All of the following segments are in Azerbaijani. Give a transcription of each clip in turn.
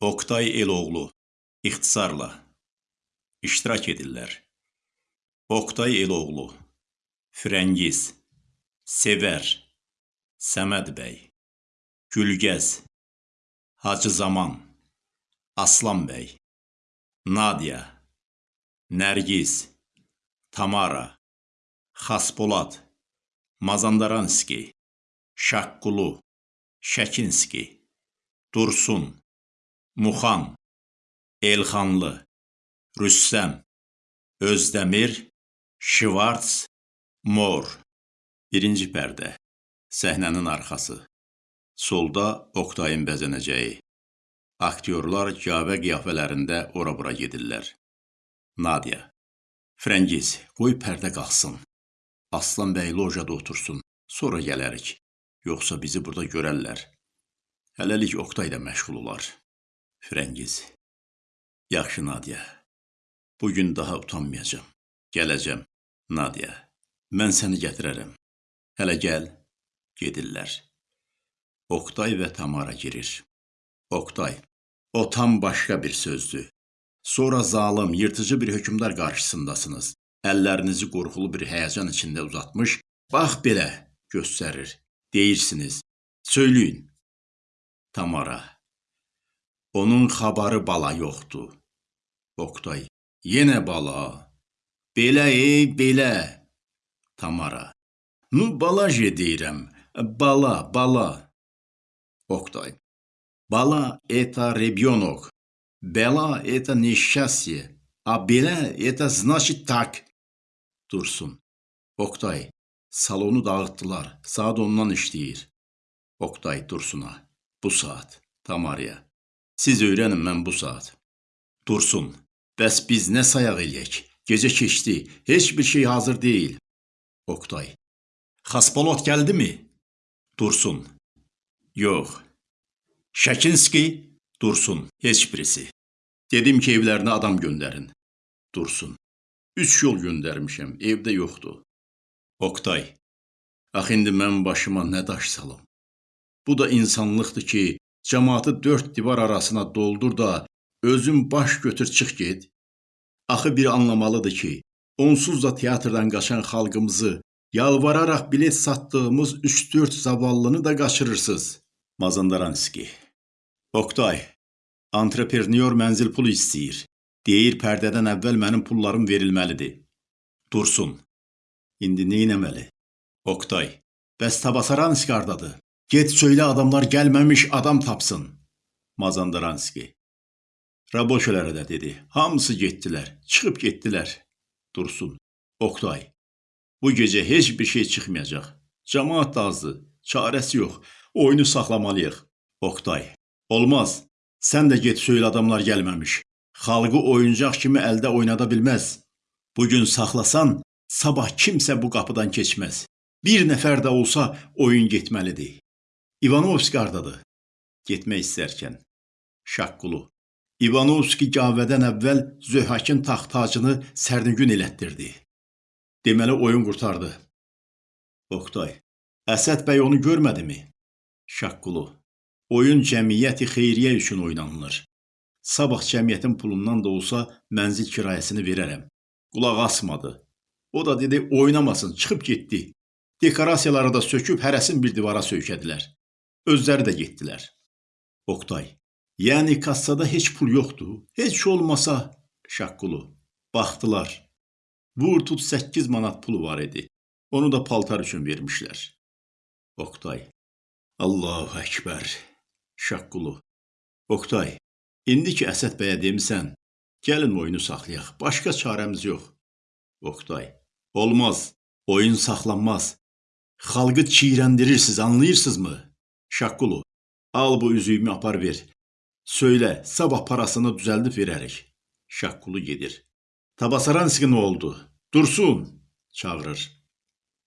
Oktay Eloğlu ixtisarla iştirak edirlər. Oktay Eloğlu, Firəngiz, Sevər, Səməd bəy, Gülgəz, Hacı Zaman, Aslan bəy, Nadia, Nərgiz, Tamara, Xaspolad, Mazandaranski, Şaqqulu, Şəkinski, Dursun, Muxan, Elxanlı, Rüssəm, Özdəmir, Şivarts, Mor. Birinci pərdə. Səhnənin arxası. Solda Oktayın bəzənəcəyi. Aktyorlar cavə qiyafələrində ora-bura gedirlər. Nadia. Frəngiz, qoy pərdə qalxsın. Aslan bəy lojada otursun. Sonra gələrik. Yoxsa bizi burada görərlər. Hələlik Oktay da məşğul olar. Frəngiz. Yaxşı Nadia. Bu gün daha utanmayacağam. Gələcəm. Nadia. Mən səni gətirərəm. Hələ gəl. Gedirlər. Oktay və Tamara girir. Oktay. O tam başqa bir sözdür. Sonra zalım, yırtıcı bir hökmdar qarşısındasınız. Əllərinizi qorxulu bir həyəcan içində uzatmış, bax belə göstərir. Deyirsiniz. Söyləyin. Tamara. Onun xabarı bala yoxdur. Oktay. Yenə bala. Belə ey, belə. Tamara. Nu balaje deyirəm. Bala, bala. Oktay. Bala это ребенок. Бела это несчастье. А belə это значит так. Dursun. Oktay. Salonu dağıtdılar. Saat ondan işləyir. Oktay Dursun'a. Bu saat. Tamarya. Siz öyrənin mən bu saat. Dursun. Bəs biz nə sayaq eləyək? Gecə keçdi. Heç bir şey hazır deyil. Oktay. Xaspolot gəldimi? Dursun. Yox. Şəkinski? Dursun. Heç birisi. Dedim ki, evlərinə adam göndərin. Dursun. Üç yol göndərmişəm, evdə yoxdur. Oktay. Ax indi mən başıma nə daş salım? Bu da insanlıqdır ki, cəmaatı dörd divar arasına doldur da özün baş götür çıx get. Axı bir anlamalıdır ki, onsuz da teatrdan qaçan xalqımızı yalvararaq bilet satdığımız 3-4 zavallını da qaçırırsınız. Mazandaranski. Oktay, antreprenyor mənzil pulu istəyir. Deyir pərdədən əvvəl mənim pullarım verilməlidir. Dursun. İndi nə etməli? Oktay. Bəs Tabasaranski hardadır? Get söylə adamlar gəlməmiş adam tapsın. Mazandaranski. Raboşelərə də dedi. Hamısı getdilər. Çıxıb getdilər. Dursun. Oktay. Bu gecə heç bir şey çıxmayacaq. Cəmaat da azdır. Çarəsi yox. Oyunu saxlamalıyıq. Oktay. Olmaz. Sən də get söylə adamlar gəlməmiş. Xalqı oyuncaq kimi əldə oynada bilməz. Bu gün saxlasan, sabah kimsə bu qapıdan keçməz. Bir nəfər də olsa oyun getməlidir. İvanovski hardadır? Getmək istərkən. Şaqqulu. İvanovski gavədən əvvəl Zöhakin taxt-tacını sərnigün elətdirdi. Deməli oyun qurtardı. Oktay. Əsəd bəy onu görmədimi? Şaqqulu. Oyun cəmiyyəti xeyriyyə üçün oynanılır. Sabah cəmiyyətin pulundan da olsa mənzil kirayəsini verərəm. Qulaq asmadı. O da dedi oynamasın, çıxıb getdi. Dekorasiyaları da söküb hərəsin bir divara söykədilər. Özləri də getdilər. Oktay. Yəni kassada heç pul yoxdur. Heç olmasa Şaqqulu. Baxdılar. Vur tut 8 manat pulu var idi. Onu da paltar üçün vermişlər. Oktay. Allahu Əkbər. Şaqqulu. Oktay. İndi ki Əsəd bəyə demisən, gəlin oyunu saxlayaq. Başqa çarəmiz yox. Oktay. Olmaz. Oyun saxlanmaz. Xalqı çiyrəndirirsiniz, anlayırsınızmı? Şaqqulu. Al bu üzüyümü apar ver. Söylə, sabah parasını düzəldib verərik. Şaqqulu gedir. Tabasaranski nə oldu? Dursun, çağırır.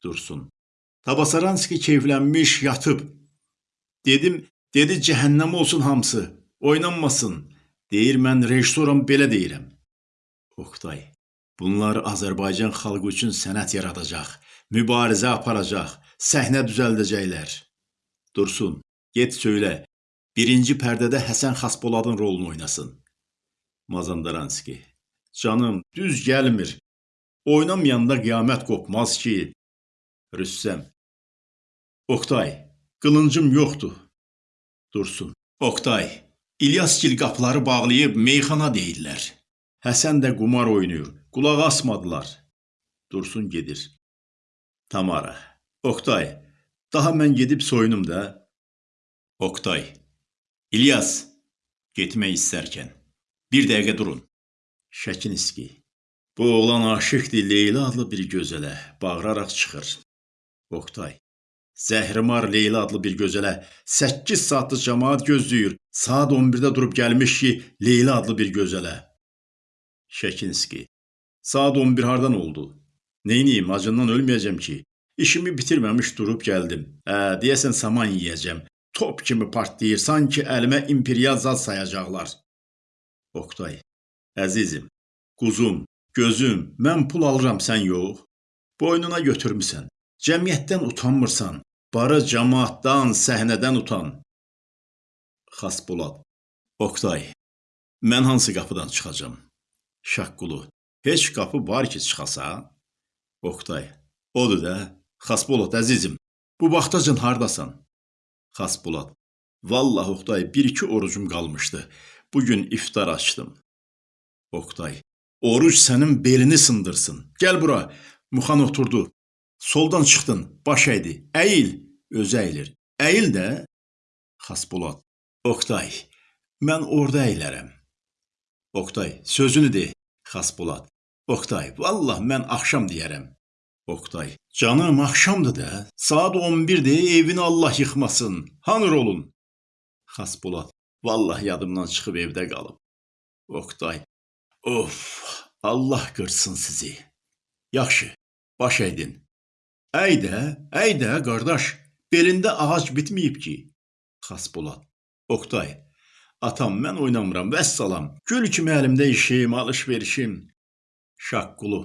Dursun. Tabasaranski keyflənmiş, yatıb. Dedim, dedi cəhənnəm olsun hamısı. Oynanmasın. Deyir mən rejissoram belə deyirəm. Oktay. Bunlar Azərbaycan xalqı üçün sənət yaradacaq, mübarizə aparacaq, səhnə düzəldəcəklər. Dursun, get söylə. birinci pərdədə Həsən Xaspoladın rolunu oynasın. Mazandaranski. Canım, düz gəlmir. Oynamayanda qiyamət qopmaz ki. Rüssəm. Oktay, qılıncım yoxdur. Dursun. Oktay, İlyasgil qapıları bağlayıb meyxana deyirlər. Həsən də qumar oynayır. Qulaq asmadılar. Dursun gedir. Tamara. Oktay, daha mən gedib soyunum da. Oktay. İlyas, getmək istərkən bir dəqiqə durun. Şəkinski. Bu oğlan aşiqdir Leyla adlı bir gözələ, bağıraraq çıxır. Oktay. Zəhrimar Leyla adlı bir gözələ 8 saatlıq cəmaət gözləyir. Saat 11-də durub gəlmiş ki, Leyla adlı bir gözələ. Şəkinski. Saat 11 hardan oldu? Neyniyim, acından ölməyəcəm ki. İşimi bitirməmiş durub gəldim. Hə, deyəsən saman yeyəcəm. Top kimi partlayır, sanki əlimə imperial zad sayacaqlar. Oktay. Əzizim, quzum, gözüm, mən pul alıram, sən yox. Boynuna götürmüsən. Cəmiyyətdən utanmırsan. Barı cəmaatdan, səhnədən utan. Xaspolat. Oktay. Mən hansı qapıdan çıxacam? Şaqqulu. Heç qapı var ki, çıxasa? Oktay. Odur da. Xaspolat əzizim. Bu vaxtacan hardasan? Xaspolat. Vallah Oktay, bir-iki orucum qalmışdı. Bu gün iftar açdım. Oktay. Oruc sənin belini sındırsın. Gəl bura. Muxan oturdu. Soldan çıxdın, baş əydi. Əyil, özü əyilir. Əyil də. Xaspolat. Oktay, mən orada əylərəm. Oktay, sözünü de. Xaspolat. Oktay, vallah mən axşam deyərəm. Oktay, canım axşamdır da. Saat 11-dir, evini Allah yıxmasın. Hanır olun? Xaspolat. Vallah yadımdan çıxıb evdə qalıb. Oktay. Of, Allah qırsın sizi. Yaxşı, baş əydin. Əy də, əy də, qardaş. Belində ağac bitməyib ki. Xaspolat. Oktay. Atam, mən oynamıram, vəssalam. Gül kimi əlimdə işim, alış-verişim. Şaqqulu.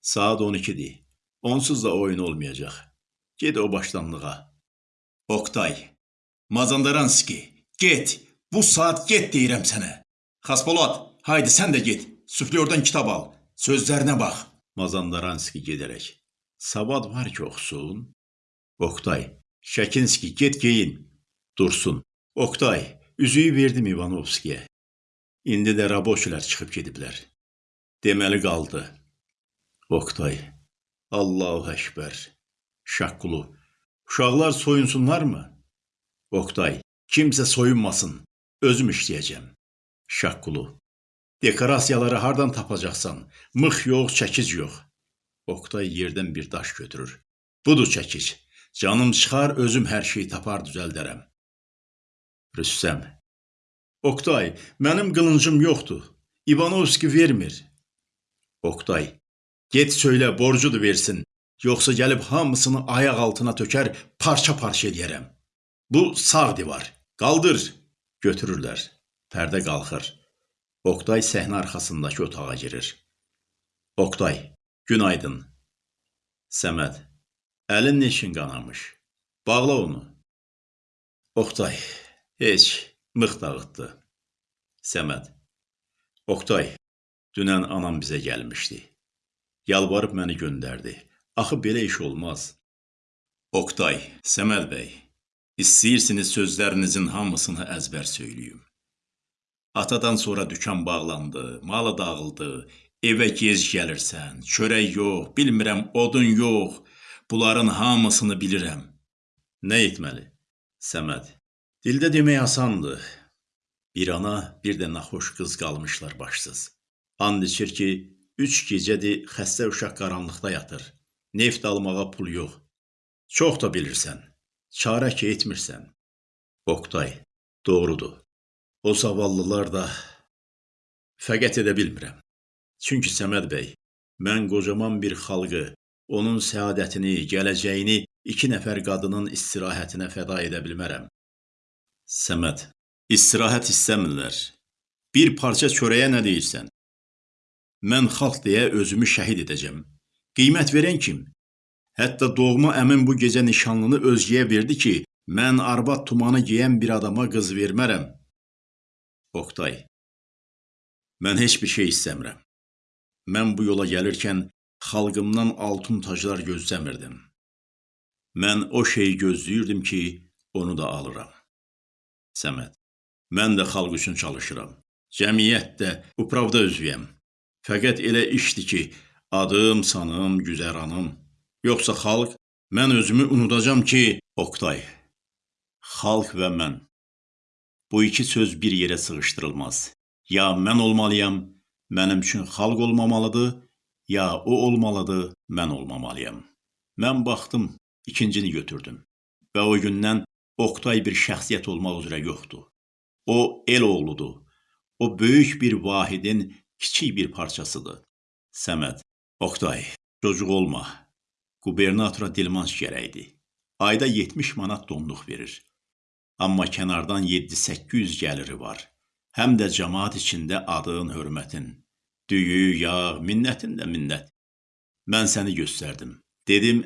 Saat 12-dir. Onsuz da oyun olmayacaq. Get o başdanlığa. Oktay. Mazandaranski. Get. Bu saat get deyirəm sənə. Xaspolat, haydi sən də get. Süflyordan kitab al. Sözlərinə bax. Mazandaranski gedərək. Savad var ki, oxusun. Oktay. Şəkinski, get geyin. Dursun. Oktay, üzüyü verdim İvanovskiyə. İndi də raboçilər çıxıb gediblər. Deməli qaldı. Oktay. Allahu Ekber. Şaqqulu. Uşaqlar soyunsunlarmı? Oktay. Kimsə soyunmasın. Özüm işləyəcəm. Şaqqulu. Dekorasiyaları hardan tapacaqsan? Mıx yox, çəkic yox. Oktay yerdən bir daş götürür. Budur çəkic. Canım çıxar, özüm hər şeyi tapar düzəldərəm. Rüssəm. Oktay, mənim qılıncım yoxdur. İvanovski vermir. Oktay. Get söylə, borcudur versin. Yoxsa gəlib hamısını ayaq altına tökər, parça-parça eləyərəm. Bu sağ divar. Qaldır. Götürürlər. Pərdə qalxır. Oktay səhnə arxasındakı otağa girir. Oktay, günaydın. Səməd, əlin neçin qanamış? Bağla onu. Oktay, heç, mıx dağıtdı. Səməd, Oktay, dünən anam bizə gəlmişdi. Yalvarıb məni göndərdi. Axı belə iş olmaz. Oktay, Səməd bəy, istəyirsiniz sözlərinizin hamısını əzbər söyləyim. Atadan sonra dükan bağlandı, malı dağıldı, evə gec gəlirsən, çörək yox, bilmirəm, odun yox. Bunların hamısını bilirəm. Nə etməli? Səməd. Dildə demək asandır. Bir ana, bir də naxoş qız qalmışlar başsız. And içir ki, üç gecədir xəstə uşaq qaranlıqda yatır. Neft almağa pul yox. Çox da bilirsən. Çarə ki etmirsən. Oktay, doğrudur. O zavallılar da fəqət edə bilmirəm. Çünki Səməd bəy, mən qocaman bir xalqı, onun səadətini, gələcəyini iki nəfər qadının istirahətinə fəda edə bilmərəm. Səməd, istirahət istəmirlər. Bir parça çörəyə nə deyirsən? Mən xalq deyə özümü şəhid edəcəm. Qiymət verən kim? Hətta doğma əmim bu gecə nişanlını özgəyə verdi ki, Mən arvad tumanı geyən bir adama qız vermərəm. Oqtay. Mən heç bir şey istəmirəm. Mən bu yola gəlirkən xalqımdan altın taclar gözləmirdim. Mən o şeyi gözləyirdim ki, onu da alıram. Səməd. Mən də xalq üçün çalışıram. Cəmiyyətdə, upravda üzvüyəm. Fəqət elə işdir ki, adım, sanım, güzəranım. Yoxsa xalq, mən özümü unudacam ki, Oqtay. Xalq və mən. Bu iki söz bir yerə sığışdırılmaz. Ya mən olmalıyam, mənim üçün xalq olmamalıdır, ya o olmalıdır, mən olmamalıyam. Mən baxdım, ikincini götürdüm. Və o gündən Oqtay bir şəxsiyyət olmaq üzrə yoxdur. O el oğludur. O böyük bir vahidin kiçik bir parçasıdır. Səməd, Oqtay, çocuq olma. Qubernatora dilmanc gərəkdir. Ayda 70 manat donluq verir. Amma kənardan 7-800 gəliri var. Həm də cəmaat içində adın, hörmətin. Düyü, yağ, minnətin də minnət. Mən səni göstərdim. Dedim,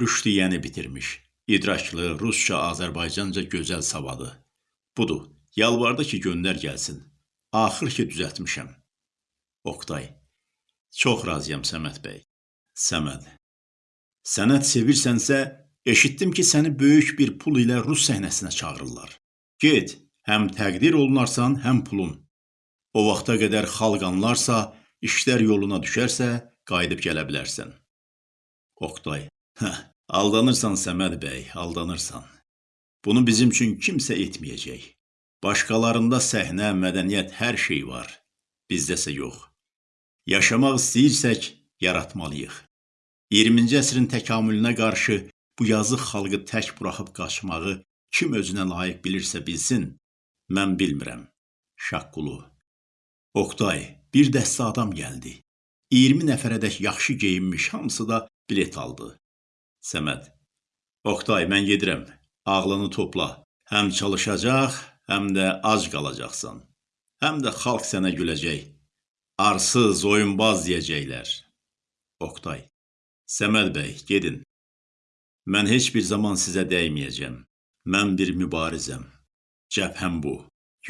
rüşdiyəni bitirmiş. İdraklı, rusca, Azərbaycanca gözəl savadı. Budur, yalvardı ki, göndər gəlsin. Axır ki, düzəltmişəm. Oqtay. Çox razıyam Səməd bəy. Səməd. Sənət sevirsənsə, eşitdim ki, səni böyük bir pul ilə rus səhnəsinə çağırırlar. Get, həm təqdir olunarsan, həm pulun. O vaxta qədər xalq anlarsa, işlər yoluna düşərsə, qayıdıb gələ bilərsən. Oqtay. Hə, aldanırsan Səməd bəy, aldanırsan. Bunu bizim üçün kimsə etməyəcək. Başqalarında səhnə, mədəniyyət, hər şey var. Bizdəsə yox. Yaşamaq istəyirsək, yaratmalıyıq. 20-ci əsrin təkamülünə qarşı bu yazıq xalqı tək buraxıb qaçmağı kim özünə layiq bilirsə bilsin, mən bilmirəm. Şaqqulu. Oqtay, bir dəstə adam gəldi. 20 nəfərədək yaxşı geyinmiş, hamısı da bilet aldı. Səməd. Oqtay, mən gedirəm. Ağlını topla. Həm çalışacaq, həm də ac qalacaqsan. Həm də xalq sənə güləcək. Arsız, oyunbaz deyəcəklər. Oqtay. Səməd bəy, gedin. Mən heç bir zaman sizə dəyməyəcəm. Mən bir mübarizəm. Cəbhəm bu.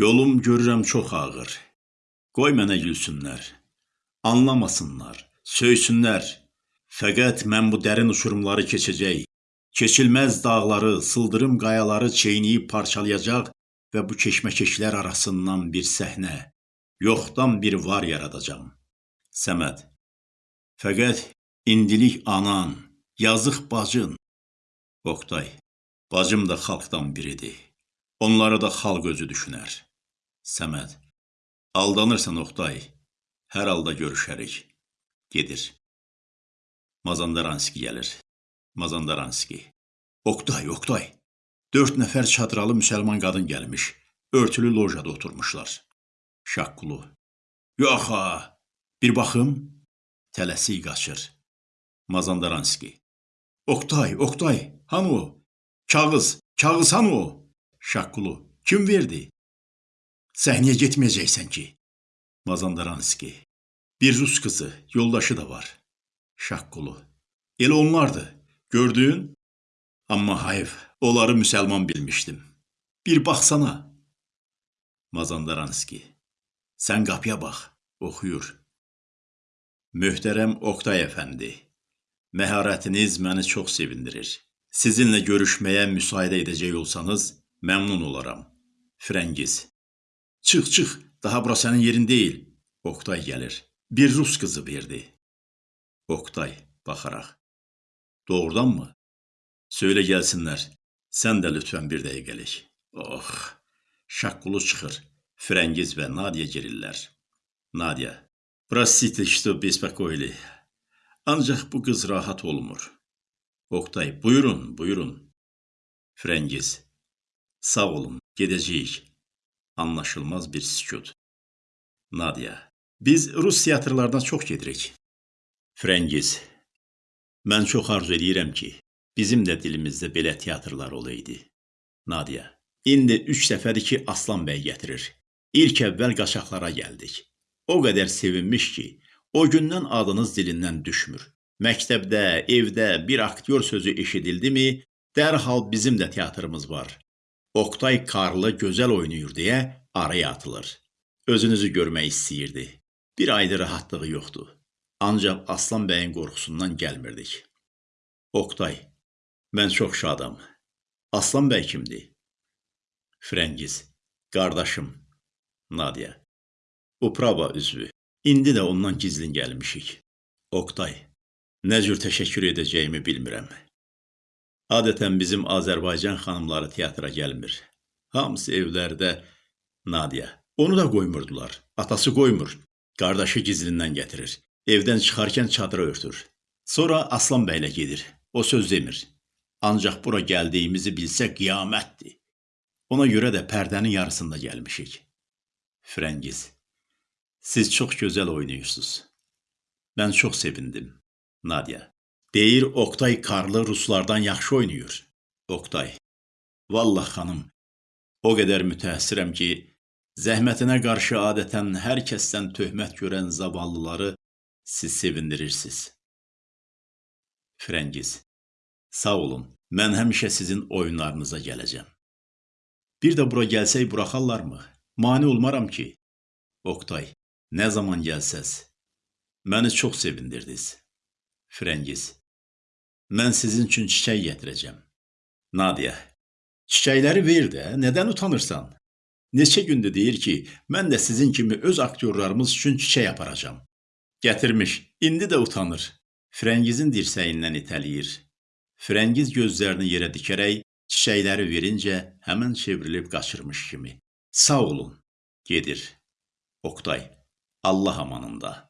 Yolum görürəm çox ağır. Qoy mənə gülsünlər. Anlamasınlar, söysünlər. Fəqət mən bu dərin uçurumları keçəcək. Keçilməz dağları, sıldırım qayaları çeynəyib parçalayacaq və bu keşməkeşlər arasından bir səhnə, yoxdan bir var yaradacam. Səməd. Fəqət indilik anan, yazıq bacın. Oqtay. Bacım da xalqdan biridir. Onları da xalq özü düşünər. Səməd. Aldanırsan Oqtay. Hər halda görüşərik. Gedir. Mazandaranski gəlir. Mazandaranski. Oqtay, Oqtay. Dörd nəfər çadralı müsəlman qadın gəlmiş. Örtülü lojada oturmuşlar. Şaqqulu. Yox ha, bir baxım. Tələsik qaçır. Mazandaranski. Oqtay, Oqtay, hanı o? Kağız, kağız hanı o? Şaqqulu. Kim verdi? Səhnəyə getməyəcəksən ki. Mazandaranski. Bir rus qızı, yoldaşı da var. Şaqqulu. Elə onlardı. Gördün? Amma hayf, onları müsəlman bilmişdim. Bir baxsana. Mazandaranski. Sən qapıya bax, oxuyur. Möhtərəm Oqtay əfəndi, məharətiniz məni çox sevindirir. Sizinlə görüşməyə müsaidə edəcək olsanız, məmnun olaram. Frəngiz. Çıx, çıx, daha bura sənin yerin deyil. Oqtay gəlir. Bir rus qızı verdi. Oqtay baxaraq. Doğrudanmı? Söylə gəlsinlər. Sən də lütfən bir dəqiqəlik. Oh, şaqqulu çıxır. Frəngiz və Nadia girirlər. Nadia. Простите, что беспокоили. Ancaq bu qız rahat olmur. Oqtay, buyurun, buyurun. Frəngiz. Sağ olun, gedəcəyik. Anlaşılmaz bir sükut. Nadia. Biz Rus teatrlarına çox gedirik. Frəngiz. Mən çox arzu edirəm ki, bizim də dilimizdə belə teatrlar olaydı. Nadia. İndi üç dəfədir ki, Aslan bəy gətirir. İlk əvvəl qaçaqlara gəldik. O qədər sevinmiş ki, o gündən adınız dilindən düşmür. Məktəbdə, evdə bir aktyor sözü eşidildimi, Dərhal bizim də teatrımız var. Oktay Karlı gözəl oynayır deyə araya atılır. Özünüzü görmək istəyirdi. Bir ayda rahatlığı yoxdur. Ancaq Aslan bəyin qorxusundan gəlmirdik. Oktay, mən çox şadam. Aslan bəy kimdir? Frəngiz, qardaşım. Nadia. Uprava üzvü. İndi də ondan gizlin gəlmişik. Oktay, nə cür təşəkkür edəcəyimi bilmirəm. Adətən bizim Azərbaycan xanımları teatra gəlmir. Hamısı evlərdə Nadia. Onu da qoymurdular. Atası qoymur. Qardaşı gizlindən gətirir. Evdən çıxarkən çadıra örtür. Sonra Aslan bəylə gedir. O söz demir. Ancaq bura gəldiyimizi bilsə qiyamətdir. Ona görə də pərdənin yarısında gəlmişik. Frəngiz, siz çox gözəl oynayırsınız. Mən çox sevindim. Nadia, deyir Oktay Karlı ruslardan yaxşı oynayır. Oktay, vallah xanım, o qədər mütəəssirəm ki, zəhmətinə qarşı adətən hər kəsdən töhmət görən zavallıları siz sevindirirsiniz. Frəngiz, sağ olun. Mən həmişə sizin oyunlarınıza gələcəm. Bir də bura gəlsək buraxarlarmı? Mane olmaram ki. Oktay, nə zaman gəlsəz, məni çox sevindirdiniz. Frəngiz, mən sizin üçün çiçək gətirəcəm. Nadia, çiçəkləri ver də, nədən utanırsan? Neçə gündür deyir ki, mən də sizin kimi öz aktyorlarımız üçün çiçək aparacam. Gətirmiş, indi də utanır. Frəngizin dirsəyindən itələyir. Frəngiz gözlərini yerə dikərək çiçəkləri verincə həmən çevrilib qaçırmış kimi. Sağ olun, gedir. Oktay, Allah amanında.